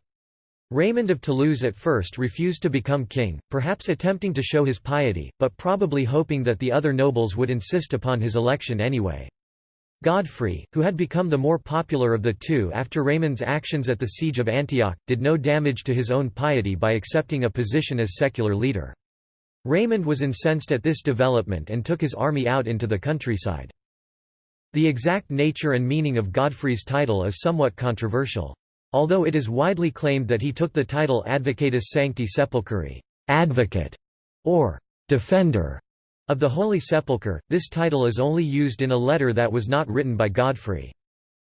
Raymond of Toulouse at first refused to become king, perhaps attempting to show his piety, but probably hoping that the other nobles would insist upon his election anyway. Godfrey, who had become the more popular of the two after Raymond's actions at the Siege of Antioch, did no damage to his own piety by accepting a position as secular leader. Raymond was incensed at this development and took his army out into the countryside. The exact nature and meaning of Godfrey's title is somewhat controversial. Although it is widely claimed that he took the title Advocatus Sancti Sepulchri advocate", or «defender» of the Holy Sepulchre, this title is only used in a letter that was not written by Godfrey.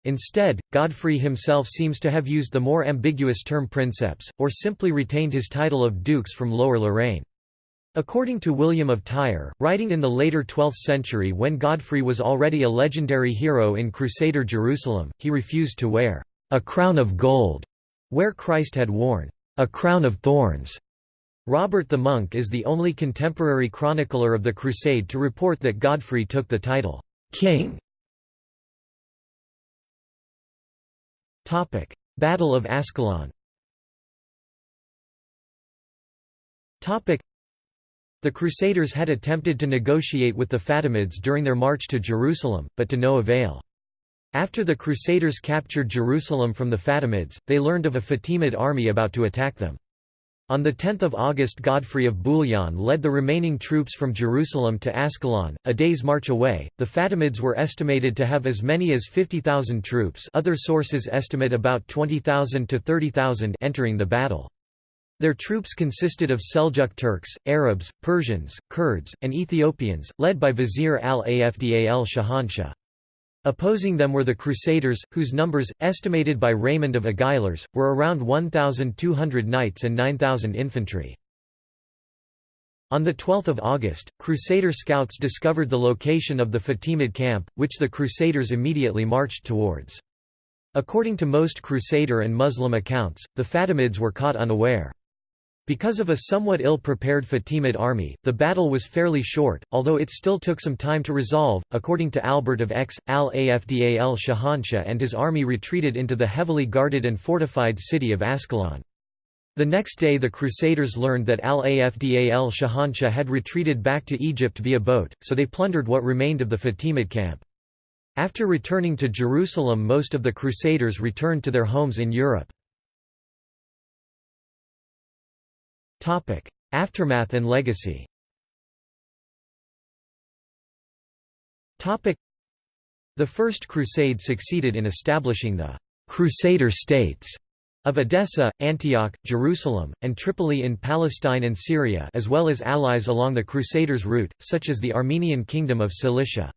Instead, Godfrey himself seems to have used the more ambiguous term princeps, or simply retained his title of dukes from Lower Lorraine. According to William of Tyre, writing in the later 12th century when Godfrey was already a legendary hero in Crusader Jerusalem, he refused to wear a crown of gold, where Christ had worn a crown of thorns. Robert the Monk is the only contemporary chronicler of the Crusade to report that Godfrey took the title king. Topic: Battle of Ascalon the Crusaders had attempted to negotiate with the Fatimids during their march to Jerusalem, but to no avail. After the Crusaders captured Jerusalem from the Fatimids, they learned of a Fatimid army about to attack them. On 10 August Godfrey of Bouillon led the remaining troops from Jerusalem to Ascalon, a day's march away. The Fatimids were estimated to have as many as 50,000 troops other sources estimate about 20,000 to 30,000 entering the battle. Their troops consisted of Seljuk Turks, Arabs, Persians, Kurds, and Ethiopians, led by Vizier al-Afdal Shahanshah. Opposing them were the Crusaders, whose numbers, estimated by Raymond of Aguilers, were around 1,200 knights and 9,000 infantry. On 12 August, Crusader scouts discovered the location of the Fatimid camp, which the Crusaders immediately marched towards. According to most Crusader and Muslim accounts, the Fatimids were caught unaware. Because of a somewhat ill-prepared Fatimid army, the battle was fairly short, although it still took some time to resolve. According to Albert of Aix, al-Afdal Shahanshah and his army retreated into the heavily guarded and fortified city of Ascalon. The next day the Crusaders learned that al-Afdal Shahanshah had retreated back to Egypt via boat, so they plundered what remained of the Fatimid camp. After returning to Jerusalem most of the Crusaders returned to their homes in Europe. Aftermath and legacy The First Crusade succeeded in establishing the «Crusader states» of Edessa, Antioch, Jerusalem, and Tripoli in Palestine and Syria as well as allies along the Crusaders' route, such as the Armenian Kingdom of Cilicia.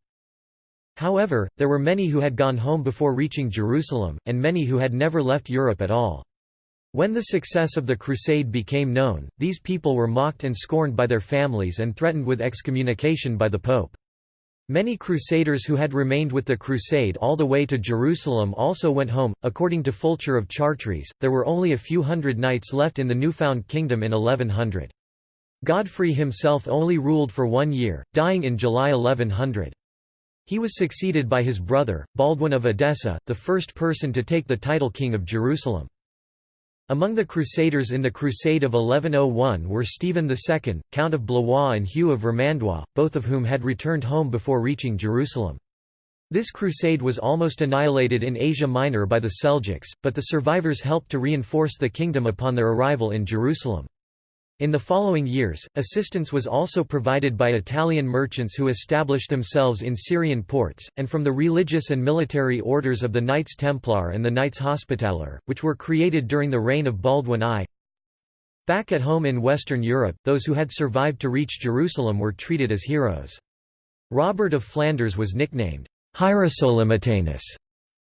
However, there were many who had gone home before reaching Jerusalem, and many who had never left Europe at all. When the success of the Crusade became known, these people were mocked and scorned by their families and threatened with excommunication by the Pope. Many crusaders who had remained with the Crusade all the way to Jerusalem also went home. According to Fulcher of Chartres, there were only a few hundred knights left in the newfound kingdom in 1100. Godfrey himself only ruled for one year, dying in July 1100. He was succeeded by his brother, Baldwin of Edessa, the first person to take the title King of Jerusalem. Among the Crusaders in the Crusade of 1101 were Stephen II, Count of Blois and Hugh of Vermandois, both of whom had returned home before reaching Jerusalem. This crusade was almost annihilated in Asia Minor by the Seljuks, but the survivors helped to reinforce the kingdom upon their arrival in Jerusalem. In the following years, assistance was also provided by Italian merchants who established themselves in Syrian ports, and from the religious and military orders of the Knights Templar and the Knights Hospitaller, which were created during the reign of Baldwin I. Back at home in Western Europe, those who had survived to reach Jerusalem were treated as heroes. Robert of Flanders was nicknamed Hierosolymitanus,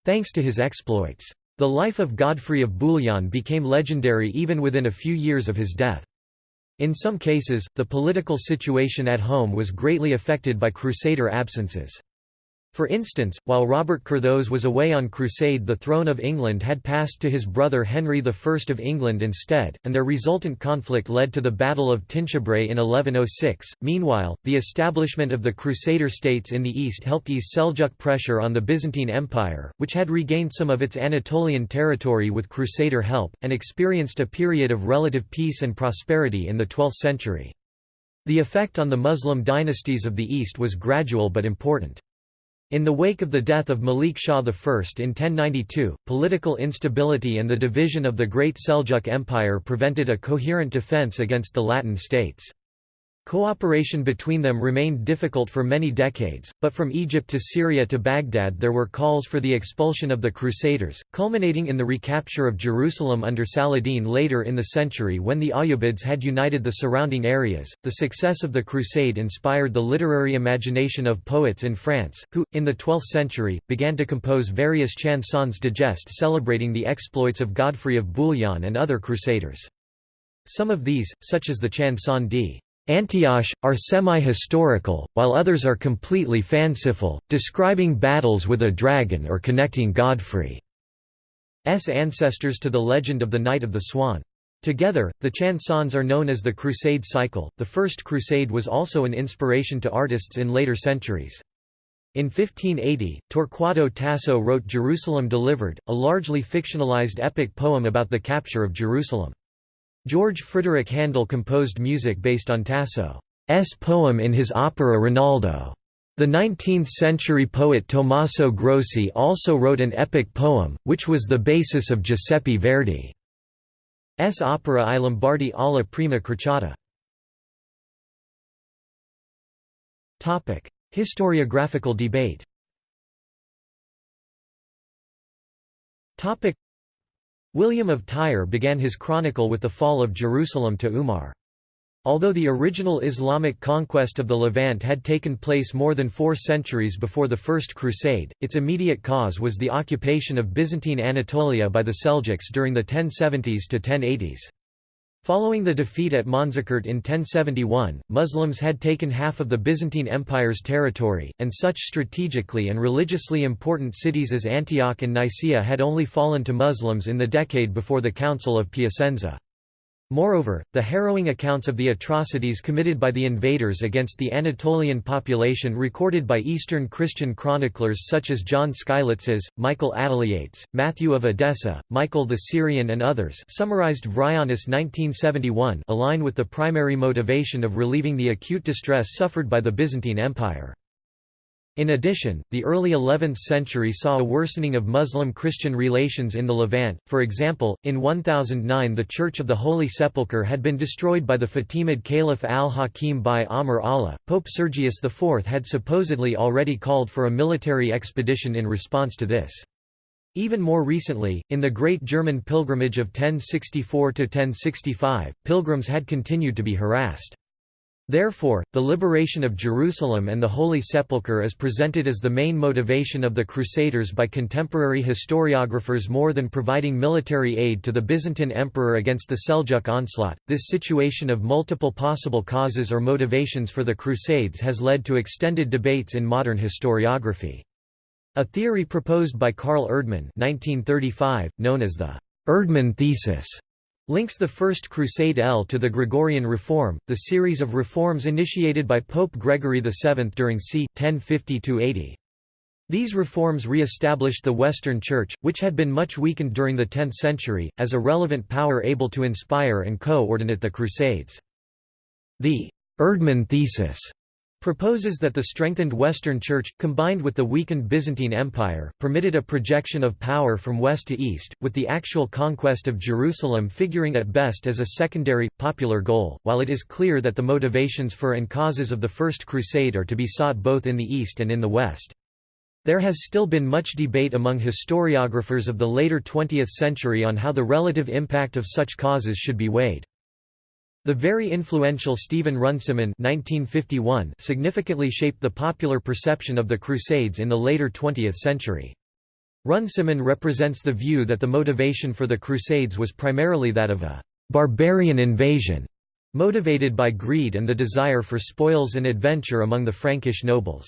thanks to his exploits. The life of Godfrey of Bouillon became legendary even within a few years of his death. In some cases, the political situation at home was greatly affected by Crusader absences. For instance, while Robert Curthose was away on crusade the throne of England had passed to his brother Henry I of England instead, and their resultant conflict led to the Battle of Tinchebray in 1106. Meanwhile, the establishment of the Crusader states in the east helped ease Seljuk pressure on the Byzantine Empire, which had regained some of its Anatolian territory with Crusader help, and experienced a period of relative peace and prosperity in the 12th century. The effect on the Muslim dynasties of the East was gradual but important. In the wake of the death of Malik Shah I in 1092, political instability and the division of the Great Seljuk Empire prevented a coherent defense against the Latin states. Cooperation between them remained difficult for many decades, but from Egypt to Syria to Baghdad there were calls for the expulsion of the Crusaders, culminating in the recapture of Jerusalem under Saladin later in the century when the Ayyubids had united the surrounding areas. The success of the Crusade inspired the literary imagination of poets in France, who, in the 12th century, began to compose various chansons de geste celebrating the exploits of Godfrey of Bouillon and other Crusaders. Some of these, such as the Chanson d. Antioche, are semi-historical, while others are completely fanciful, describing battles with a dragon or connecting Godfrey's ancestors to the legend of the Knight of the Swan. Together, the chansons are known as the Crusade cycle. The First Crusade was also an inspiration to artists in later centuries. In 1580, Torquato Tasso wrote Jerusalem Delivered, a largely fictionalized epic poem about the capture of Jerusalem. George Frideric Handel composed music based on Tasso's poem in his opera Rinaldo. The 19th-century poet Tommaso Grossi also wrote an epic poem, which was the basis of Giuseppe Verdi's opera I Lombardi alla prima crociata. Historiographical debate William of Tyre began his chronicle with the fall of Jerusalem to Umar. Although the original Islamic conquest of the Levant had taken place more than four centuries before the First Crusade, its immediate cause was the occupation of Byzantine Anatolia by the Seljuks during the 1070s to 1080s. Following the defeat at Manzikert in 1071, Muslims had taken half of the Byzantine Empire's territory, and such strategically and religiously important cities as Antioch and Nicaea had only fallen to Muslims in the decade before the Council of Piacenza. Moreover, the harrowing accounts of the atrocities committed by the invaders against the Anatolian population recorded by Eastern Christian chroniclers such as John Skylitzes, Michael Attaliates, Matthew of Edessa, Michael the Syrian and others summarized Vryonis 1971 align with the primary motivation of relieving the acute distress suffered by the Byzantine Empire. In addition, the early 11th century saw a worsening of Muslim-Christian relations in the Levant, for example, in 1009 the Church of the Holy Sepulchre had been destroyed by the Fatimid Caliph al-Hakim bi-Amr Allah. Pope Sergius IV had supposedly already called for a military expedition in response to this. Even more recently, in the Great German Pilgrimage of 1064–1065, pilgrims had continued to be harassed. Therefore, the liberation of Jerusalem and the Holy Sepulchre is presented as the main motivation of the Crusaders by contemporary historiographers more than providing military aid to the Byzantine emperor against the Seljuk onslaught. This situation of multiple possible causes or motivations for the Crusades has led to extended debates in modern historiography. A theory proposed by Karl Erdmann (1935), known as the Erdmann thesis, links the First Crusade L to the Gregorian Reform, the series of reforms initiated by Pope Gregory VII during c. 1050–80. These reforms re-established the Western Church, which had been much weakened during the 10th century, as a relevant power able to inspire and co-ordinate the Crusades. The Erdmann thesis proposes that the strengthened Western Church, combined with the weakened Byzantine Empire, permitted a projection of power from west to east, with the actual conquest of Jerusalem figuring at best as a secondary, popular goal, while it is clear that the motivations for and causes of the First Crusade are to be sought both in the east and in the west. There has still been much debate among historiographers of the later 20th century on how the relative impact of such causes should be weighed. The very influential Stephen Runciman (1951) significantly shaped the popular perception of the Crusades in the later 20th century. Runciman represents the view that the motivation for the Crusades was primarily that of a «barbarian invasion», motivated by greed and the desire for spoils and adventure among the Frankish nobles.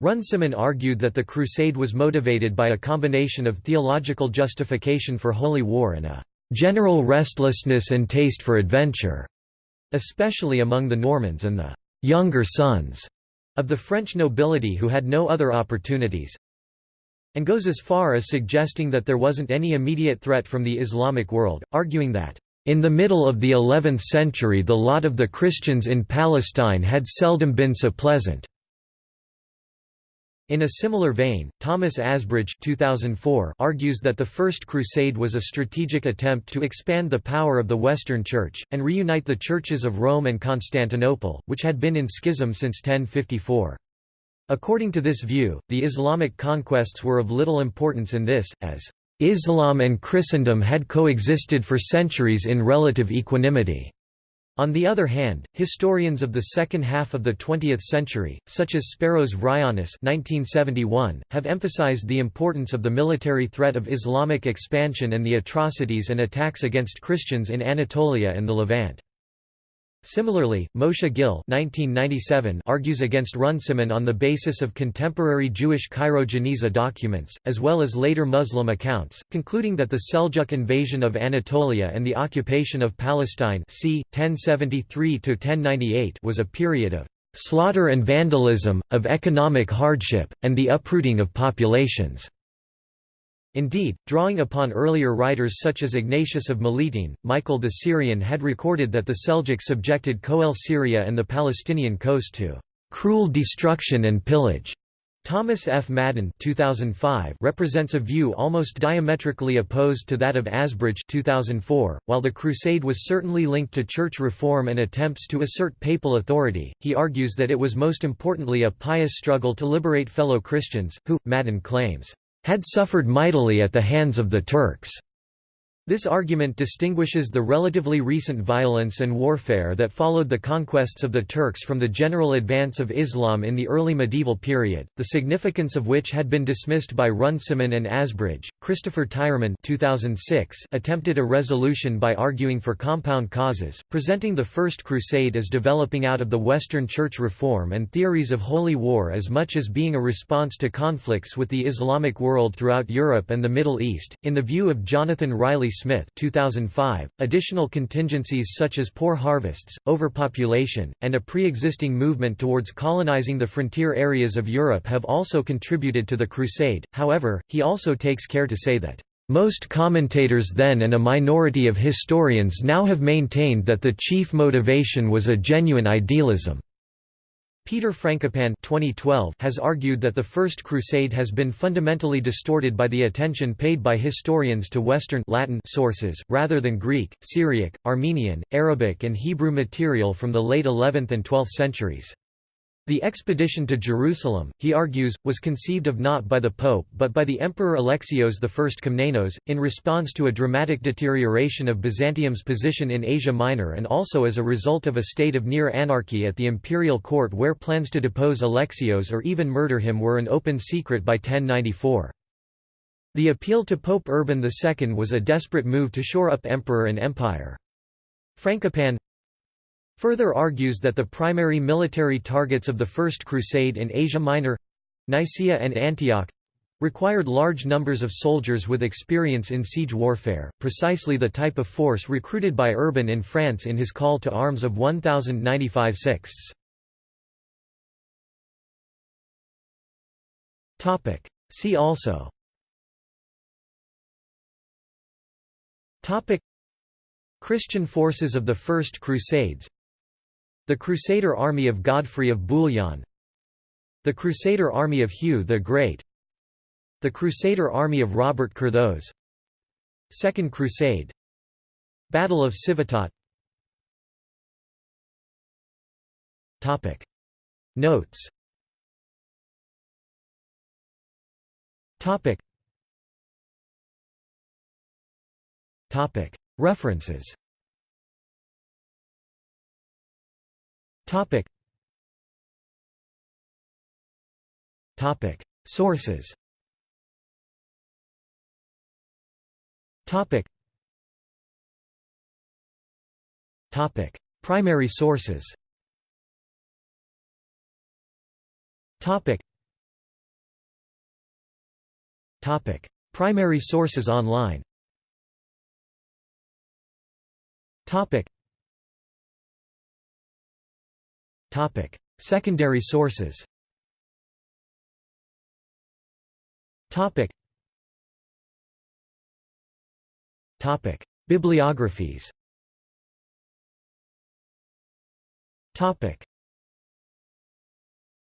Runciman argued that the crusade was motivated by a combination of theological justification for holy war and a general restlessness and taste for adventure, especially among the Normans and the younger sons of the French nobility who had no other opportunities, and goes as far as suggesting that there wasn't any immediate threat from the Islamic world, arguing that, "...in the middle of the 11th century the lot of the Christians in Palestine had seldom been so pleasant." In a similar vein, Thomas Asbridge 2004 argues that the First Crusade was a strategic attempt to expand the power of the Western Church, and reunite the churches of Rome and Constantinople, which had been in schism since 1054. According to this view, the Islamic conquests were of little importance in this, as Islam and Christendom had coexisted for centuries in relative equanimity. On the other hand, historians of the second half of the 20th century, such as Speros Vryonis (1971), have emphasized the importance of the military threat of Islamic expansion and the atrocities and attacks against Christians in Anatolia and the Levant. Similarly, Moshe Gil argues against Runciman on the basis of contemporary Jewish Cairo Geniza documents, as well as later Muslim accounts, concluding that the Seljuk invasion of Anatolia and the occupation of Palestine c. 1073 was a period of slaughter and vandalism, of economic hardship, and the uprooting of populations. Indeed, drawing upon earlier writers such as Ignatius of Melitene, Michael the Syrian had recorded that the Seljuk subjected Coele Syria and the Palestinian coast to "...cruel destruction and pillage." Thomas F. Madden 2005 represents a view almost diametrically opposed to that of Asbridge 2004. .While the Crusade was certainly linked to church reform and attempts to assert papal authority, he argues that it was most importantly a pious struggle to liberate fellow Christians, who, Madden claims, had suffered mightily at the hands of the Turks. This argument distinguishes the relatively recent violence and warfare that followed the conquests of the Turks from the general advance of Islam in the early medieval period, the significance of which had been dismissed by Runciman and Asbridge. Christopher Tyerman 2006 attempted a resolution by arguing for compound causes, presenting the First Crusade as developing out of the Western Church reform and theories of holy war as much as being a response to conflicts with the Islamic world throughout Europe and the Middle East. In the view of Jonathan Riley Smith 2005, additional contingencies such as poor harvests, overpopulation, and a pre-existing movement towards colonizing the frontier areas of Europe have also contributed to the Crusade, however, he also takes care to say that most commentators then and a minority of historians now have maintained that the chief motivation was a genuine idealism. Peter Frankopan 2012 has argued that the First Crusade has been fundamentally distorted by the attention paid by historians to Western Latin sources, rather than Greek, Syriac, Armenian, Arabic and Hebrew material from the late 11th and 12th centuries. The expedition to Jerusalem, he argues, was conceived of not by the Pope but by the Emperor Alexios I Komnenos, in response to a dramatic deterioration of Byzantium's position in Asia Minor and also as a result of a state of near anarchy at the imperial court where plans to depose Alexios or even murder him were an open secret by 1094. The appeal to Pope Urban II was a desperate move to shore up emperor and empire. Frankopan further argues that the primary military targets of the First Crusade in Asia Minor—Nicaea and Antioch, required large numbers of soldiers with experience in siege warfare, precisely the type of force recruited by Urban in France in his call to arms of 1095 sixths. See also. Christian forces of the First Crusades the Crusader army of Godfrey of Bouillon The Crusader army of Hugh the Great The Crusader army of Robert Curthose Second Crusade Battle of Civitate Notes. Topic. Topic. References Topic. Topic. Sources. Topic. Topic. Primary sources. Topic. Topic. Primary sources online Secondary sources. Topic. Topic: Bibliographies